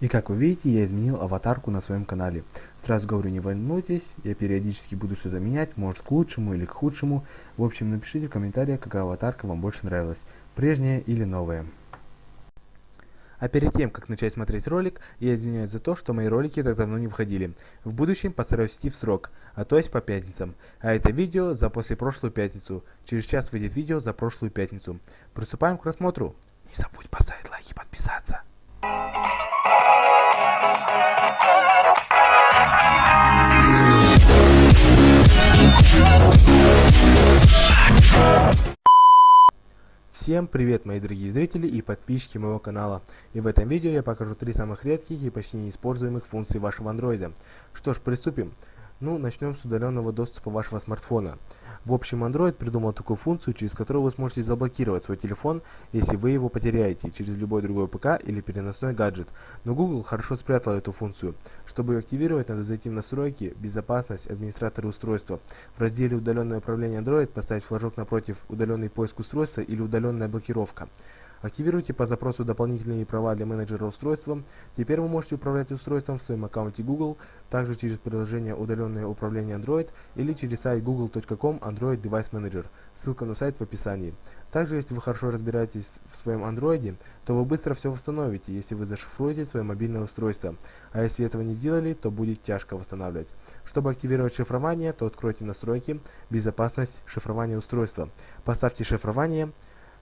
И как вы видите, я изменил аватарку на своем канале. Сразу говорю, не волнуйтесь, я периодически буду что-то менять, может к лучшему или к худшему. В общем, напишите в комментариях, какая аватарка вам больше нравилась, прежняя или новая. А перед тем, как начать смотреть ролик, я извиняюсь за то, что мои ролики так давно не выходили. В будущем постараюсь идти в срок, а то есть по пятницам. А это видео за после прошлую пятницу. Через час выйдет видео за прошлую пятницу. Приступаем к просмотру. Не забудь поставить Всем привет мои дорогие зрители и подписчики моего канала. И в этом видео я покажу три самых редких и почти неиспользуемых функции вашего андроида. Что ж, приступим. Ну, начнем с удаленного доступа вашего смартфона. В общем, Android придумал такую функцию, через которую вы сможете заблокировать свой телефон, если вы его потеряете через любой другой ПК или переносной гаджет. Но Google хорошо спрятал эту функцию. Чтобы ее активировать, надо зайти в настройки, безопасность, администраторы устройства. В разделе удаленное управление Android поставить флажок напротив удаленный поиск устройства или удаленная блокировка. Активируйте по запросу дополнительные права для менеджера устройства. Теперь вы можете управлять устройством в своем аккаунте Google, также через приложение «Удаленное управление Android» или через сайт google.com Android Device Manager. Ссылка на сайт в описании. Также, если вы хорошо разбираетесь в своем андроиде, то вы быстро все восстановите, если вы зашифруете свое мобильное устройство. А если этого не сделали, то будет тяжко восстанавливать. Чтобы активировать шифрование, то откройте настройки, безопасность, шифрование устройства. Поставьте шифрование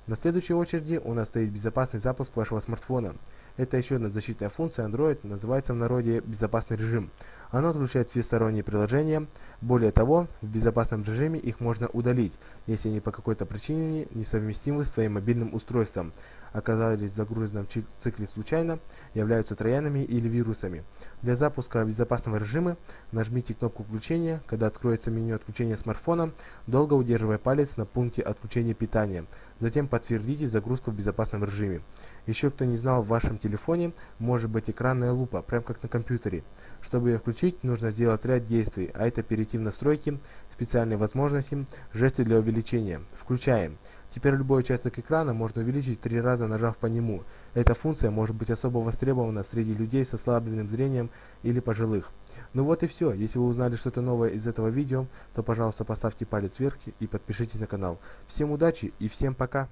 на следующей очереди у нас стоит безопасный запуск вашего смартфона. Это еще одна защитная функция Android, называется в народе безопасный режим. Оно отключает все сторонние приложения. Более того, в безопасном режиме их можно удалить, если они по какой-то причине несовместимы с своим мобильным устройством, оказались в цикле случайно, являются троянами или вирусами. Для запуска безопасного режима нажмите кнопку включения, когда откроется меню отключения смартфона, долго удерживая палец на пункте отключения питания. Затем подтвердите загрузку в безопасном режиме. Еще кто не знал, в вашем телефоне может быть экранная лупа, прям как на компьютере. Чтобы ее включить, нужно сделать ряд действий, а это перейти в настройки, специальные возможности, жесты для увеличения. Включаем. Теперь любой участок экрана можно увеличить три раза нажав по нему. Эта функция может быть особо востребована среди людей с ослабленным зрением или пожилых. Ну вот и все. Если вы узнали что-то новое из этого видео, то пожалуйста поставьте палец вверх и подпишитесь на канал. Всем удачи и всем пока!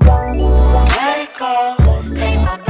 Let it go,